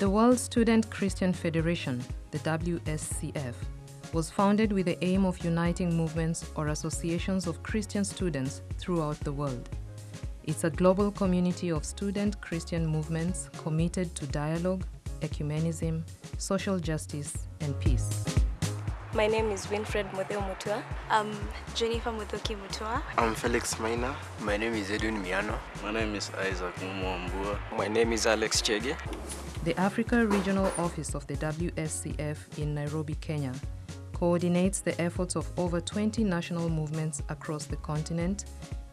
The World Student Christian Federation, the WSCF, was founded with the aim of uniting movements or associations of Christian students throughout the world. It's a global community of student Christian movements committed to dialogue, ecumenism, social justice, and peace. My name is Winfred Mutheu Mutua. I'm Jennifer Muthoki Mutua. I'm Felix Maina. My name is Edwin Miano. My name is Isaac Mwambua. My name is Alex Chege. The Africa Regional Office of the WSCF in Nairobi, Kenya, coordinates the efforts of over 20 national movements across the continent,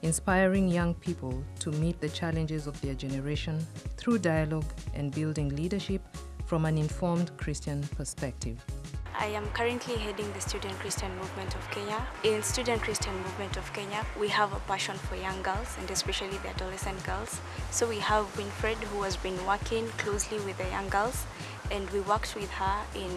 inspiring young people to meet the challenges of their generation through dialogue and building leadership from an informed Christian perspective. I am currently heading the Student Christian Movement of Kenya. In Student Christian Movement of Kenya, we have a passion for young girls and especially the adolescent girls. So we have Winfred who has been working closely with the young girls and we worked with her in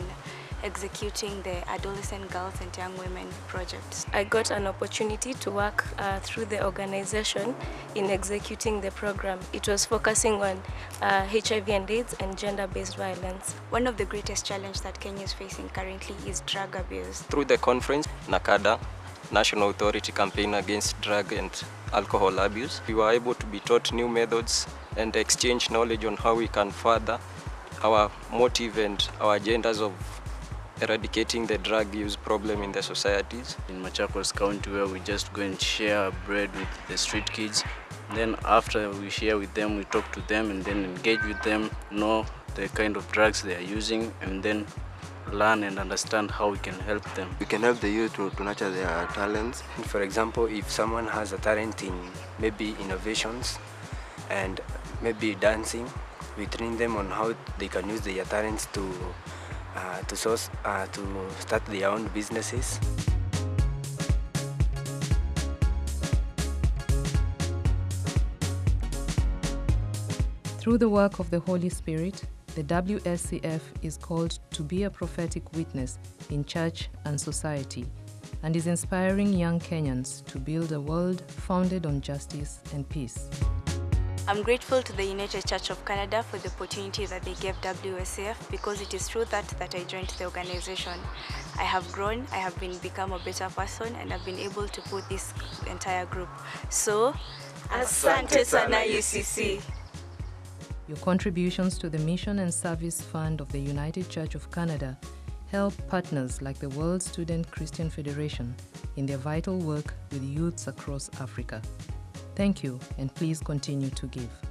executing the Adolescent Girls and Young Women project. I got an opportunity to work uh, through the organization in executing the program. It was focusing on uh, HIV and AIDS and gender-based violence. One of the greatest challenges that Kenya is facing currently is drug abuse. Through the conference, NACADA, National Authority Campaign Against Drug and Alcohol Abuse, we were able to be taught new methods and exchange knowledge on how we can further our motive and our agendas of eradicating the drug use problem in the societies. In Machakos County where we just go and share bread with the street kids. Then after we share with them, we talk to them and then engage with them, know the kind of drugs they are using and then learn and understand how we can help them. We can help the youth to, to nurture their talents. For example, if someone has a talent in maybe innovations and maybe dancing, we train them on how they can use their talents to uh, to source uh, to start their own businesses. Through the work of the Holy Spirit, the WSCF is called to be a prophetic witness in church and society and is inspiring young Kenyans to build a world founded on justice and peace. I'm grateful to the United Church of Canada for the opportunity that they gave WSCF because it is through that that I joined the organization. I have grown, I have been become a better person and I've been able to put this entire group. So, Asante Sana UCC. Your contributions to the Mission and Service Fund of the United Church of Canada help partners like the World Student Christian Federation in their vital work with youths across Africa. Thank you and please continue to give.